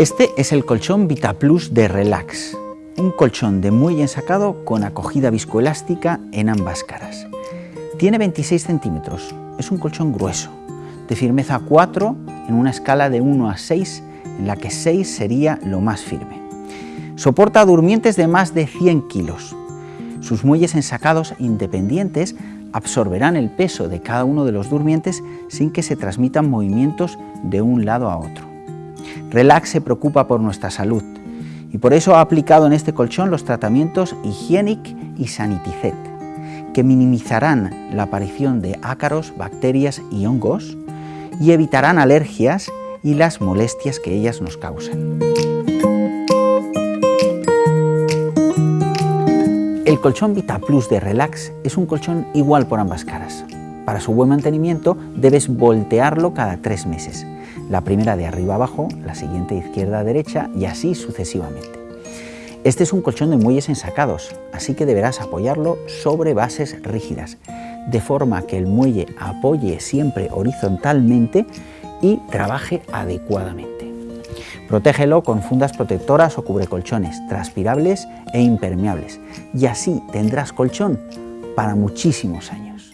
Este es el colchón VitaPlus de Relax, un colchón de muelle ensacado con acogida viscoelástica en ambas caras. Tiene 26 centímetros, es un colchón grueso, de firmeza 4 en una escala de 1 a 6, en la que 6 sería lo más firme. Soporta durmientes de más de 100 kilos. Sus muelles ensacados independientes absorberán el peso de cada uno de los durmientes sin que se transmitan movimientos de un lado a otro. Relax se preocupa por nuestra salud y por eso ha aplicado en este colchón los tratamientos Hygienic y Saniticet, que minimizarán la aparición de ácaros, bacterias y hongos y evitarán alergias y las molestias que ellas nos causan. El colchón Vita Plus de Relax es un colchón igual por ambas caras. Para su buen mantenimiento debes voltearlo cada tres meses la primera de arriba abajo, la siguiente de izquierda a derecha y así sucesivamente. Este es un colchón de muelles ensacados, así que deberás apoyarlo sobre bases rígidas, de forma que el muelle apoye siempre horizontalmente y trabaje adecuadamente. Protégelo con fundas protectoras o cubrecolchones transpirables e impermeables y así tendrás colchón para muchísimos años.